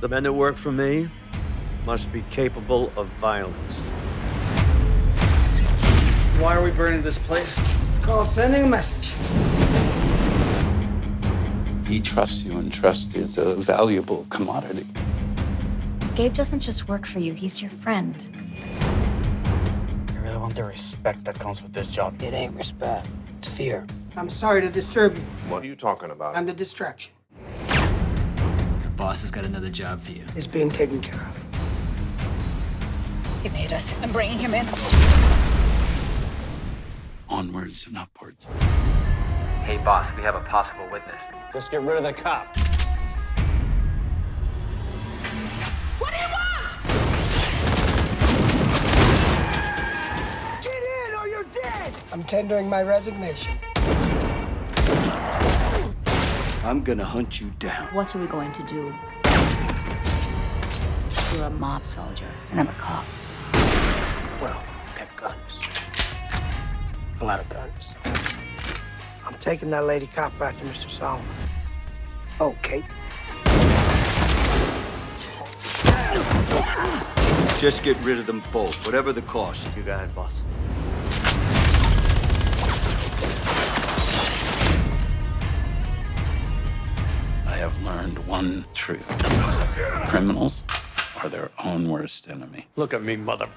The men that work for me must be capable of violence. Why are we burning this place? It's called sending a message. He trusts you, and trust is a valuable commodity. Gabe doesn't just work for you, he's your friend. I really want the respect that comes with this job. It ain't respect, it's fear. I'm sorry to disturb you. What are you talking about? I'm the distraction. Your boss has got another job for you. It's being taken care of. He made us. I'm bringing him in. Onwards and upwards. Hey, boss, we have a possible witness. Just get rid of the cop. What do you want? Get in or you're dead! I'm tendering my resignation. I'm gonna hunt you down. What are we going to do? You're a mob soldier, and I'm a cop. Well, I've got guns. A lot of guns. I'm taking that lady cop back to Mr. Solomon. Okay. Just get rid of them both, whatever the cost. You got it, boss. Have learned one truth. Criminals are their own worst enemy. Look at me, mother.